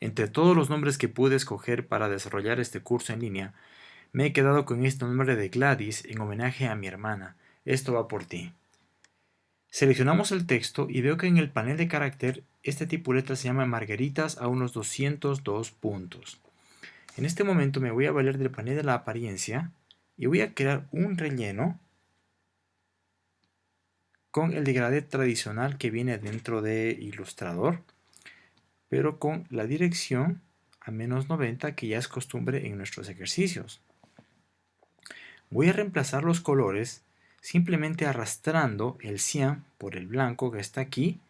entre todos los nombres que pude escoger para desarrollar este curso en línea, me he quedado con este nombre de Gladys en homenaje a mi hermana. Esto va por ti. Seleccionamos el texto y veo que en el panel de carácter este tipo de letra se llama margaritas a unos 202 puntos. En este momento me voy a valer del panel de la apariencia y voy a crear un relleno con el degradé tradicional que viene dentro de Illustrator, pero con la dirección a menos 90 que ya es costumbre en nuestros ejercicios. Voy a reemplazar los colores simplemente arrastrando el cian por el blanco que está aquí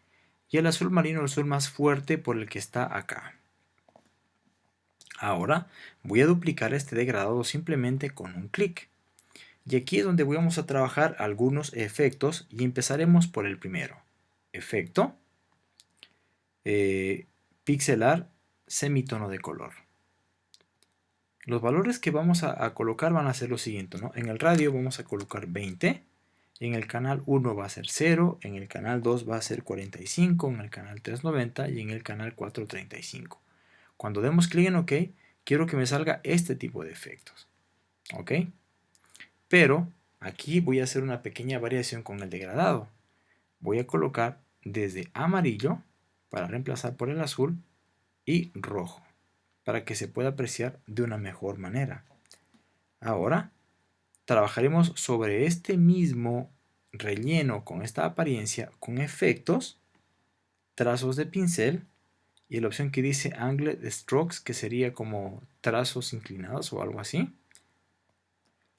y el azul marino el azul más fuerte por el que está acá. Ahora voy a duplicar este degradado simplemente con un clic. Y aquí es donde vamos a trabajar algunos efectos y empezaremos por el primero. Efecto, eh, pixelar, semitono de color. Los valores que vamos a, colocar van a ser los siguientes. En el radio vamos a colocar 20. En el canal 1 va a ser 0. En el canal 2 va a ser 45. En el canal 3 90. Y en el canal 4 35. Cuando demos clic en OK, quiero que me salga este tipo de efectos. ¿Ok? Pero aquí voy a hacer una pequeña variación con el degradado. Voy a colocar desde amarillo para reemplazar por el azul y rojo para que se pueda apreciar de una mejor manera. Ahora, trabajaremos sobre este mismo relleno con esta apariencia con efectos, trazos de pincel y la opción que dice Angled Strokes que sería como trazos inclinados o algo así.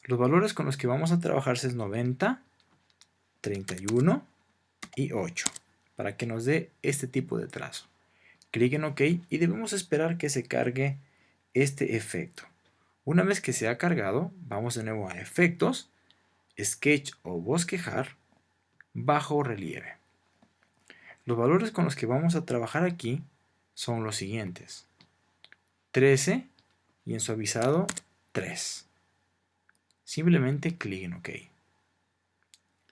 Los valores con los que vamos a trabajar es 90, 31 y 8 para que nos dé este tipo de trazo clic en OK y debemos esperar que se cargue este efecto. Una vez que se ha cargado, vamos de nuevo a Efectos, Sketch o Bosquejar, Bajo Relieve. Los valores con los que vamos a trabajar aquí son los siguientes. 13 y en suavizado 3. Simplemente clic en OK.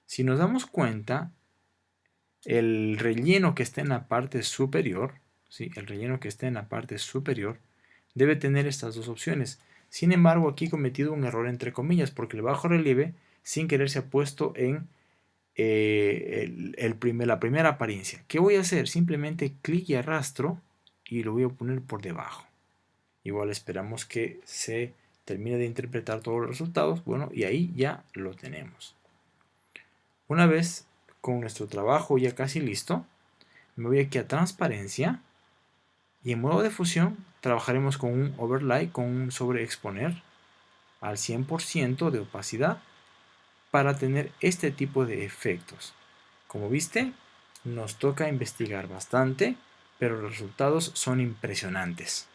Si nos damos cuenta, el relleno que está en la parte superior el relleno que esté en la parte superior, debe tener estas dos opciones. Sin embargo, aquí he cometido un error entre comillas, porque el bajo relieve, sin querer, se ha puesto en eh, el, primer, la primera apariencia. ¿Qué voy a hacer? Simplemente clic y arrastro y lo voy a poner por debajo. Igual esperamos que se termine de interpretar todos los resultados. Bueno, y ahí ya lo tenemos. Una vez con nuestro trabajo ya casi listo, me voy aquí a transparencia y en modo de fusión trabajaremos con un overlay, con un sobreexponer al 100% de opacidad para tener este tipo de efectos. Como viste, nos toca investigar bastante, pero los resultados son impresionantes.